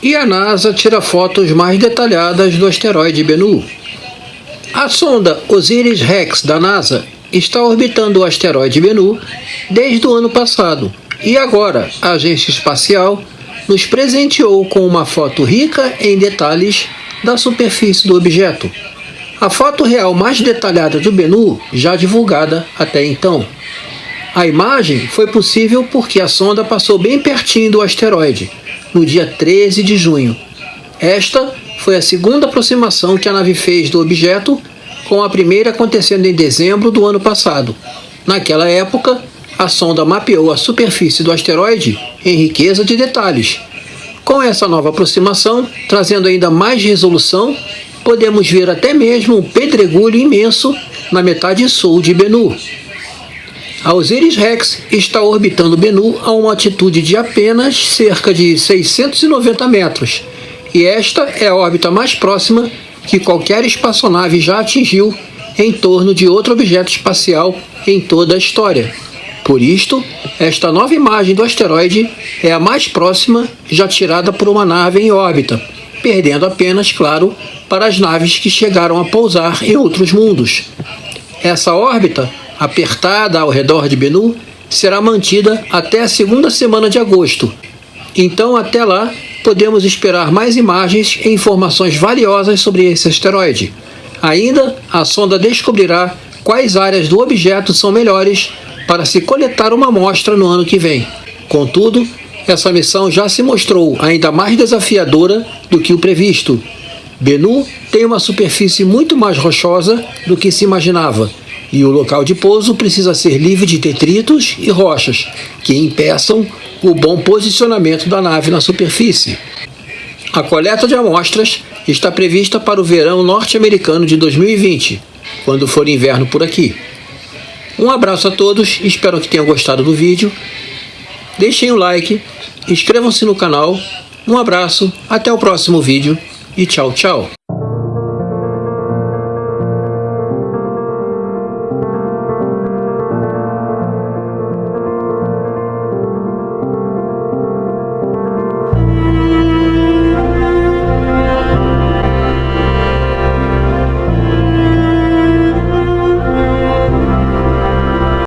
E a NASA tira fotos mais detalhadas do asteroide Bennu. A sonda Osiris-Rex da NASA está orbitando o asteroide Bennu desde o ano passado e agora a agência espacial nos presenteou com uma foto rica em detalhes da superfície do objeto. A foto real mais detalhada do Bennu já divulgada até então. A imagem foi possível porque a sonda passou bem pertinho do asteroide, no dia 13 de junho. Esta foi a segunda aproximação que a nave fez do objeto, com a primeira acontecendo em dezembro do ano passado. Naquela época, a sonda mapeou a superfície do asteroide em riqueza de detalhes. Com essa nova aproximação, trazendo ainda mais resolução, podemos ver até mesmo um pedregulho imenso na metade sul de Bennu. A Osiris-Rex está orbitando Bennu a uma altitude de apenas cerca de 690 metros, e esta é a órbita mais próxima que qualquer espaçonave já atingiu em torno de outro objeto espacial em toda a história. Por isto, esta nova imagem do asteroide é a mais próxima já tirada por uma nave em órbita, perdendo apenas, claro, para as naves que chegaram a pousar em outros mundos. Essa órbita, apertada ao redor de Bennu, será mantida até a segunda semana de agosto. Então, até lá, podemos esperar mais imagens e informações valiosas sobre esse asteroide. Ainda, a sonda descobrirá quais áreas do objeto são melhores para se coletar uma amostra no ano que vem. Contudo, essa missão já se mostrou ainda mais desafiadora do que o previsto. Bennu tem uma superfície muito mais rochosa do que se imaginava, e o local de pouso precisa ser livre de detritos e rochas, que impeçam o bom posicionamento da nave na superfície. A coleta de amostras está prevista para o verão norte-americano de 2020, quando for inverno por aqui. Um abraço a todos, espero que tenham gostado do vídeo. Deixem o like, inscrevam-se no canal. Um abraço, até o próximo vídeo e tchau, tchau.